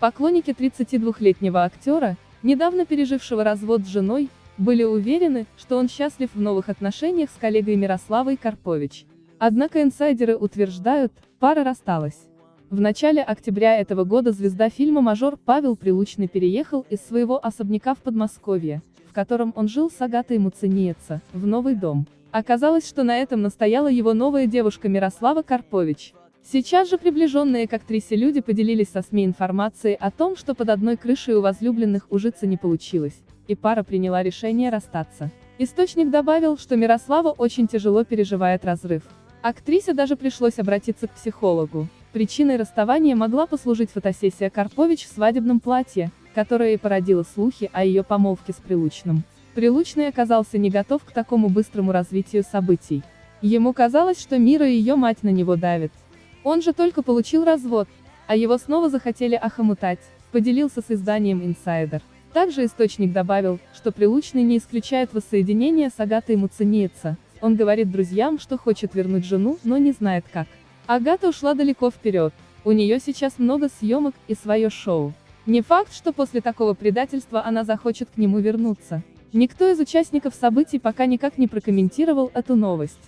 Поклонники 32-летнего актера, недавно пережившего развод с женой, были уверены, что он счастлив в новых отношениях с коллегой Мирославой Карпович. Однако инсайдеры утверждают, пара рассталась. В начале октября этого года звезда фильма «Мажор» Павел Прилучный переехал из своего особняка в Подмосковье, в котором он жил с Агатой Муцениеца, в новый дом. Оказалось, что на этом настояла его новая девушка Мирослава Карпович. Сейчас же приближенные к актрисе люди поделились со СМИ информацией о том, что под одной крышей у возлюбленных ужиться не получилось, и пара приняла решение расстаться. Источник добавил, что Мирослава очень тяжело переживает разрыв. Актрисе даже пришлось обратиться к психологу. Причиной расставания могла послужить фотосессия Карпович в свадебном платье, которая и породила слухи о ее помолвке с Прилучным. Прилучный оказался не готов к такому быстрому развитию событий. Ему казалось, что Мира и ее мать на него давит. Он же только получил развод, а его снова захотели охомутать, поделился с изданием Insider. Также источник добавил, что Прилучный не исключает воссоединение с Агатой Муцениеца, он говорит друзьям, что хочет вернуть жену, но не знает как. Агата ушла далеко вперед. У нее сейчас много съемок и свое шоу. Не факт, что после такого предательства она захочет к нему вернуться. Никто из участников событий пока никак не прокомментировал эту новость.